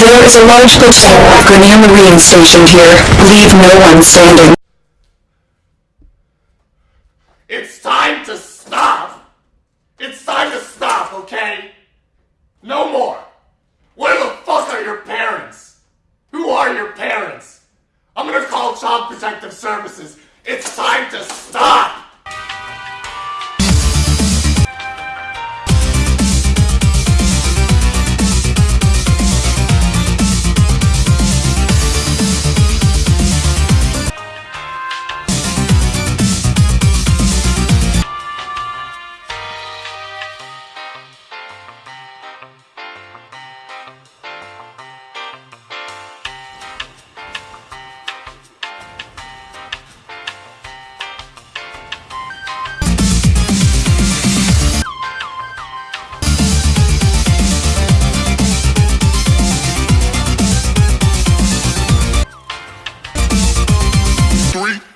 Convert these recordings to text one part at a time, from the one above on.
There is a large patrol of Grenier Marine stationed here. Leave no one standing. It's time to stop! It's time to stop, okay? No more! Where the fuck are your parents? Who are your parents? I'm gonna call Child Protective Services. It's time to stop!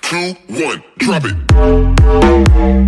Two, one, drop it.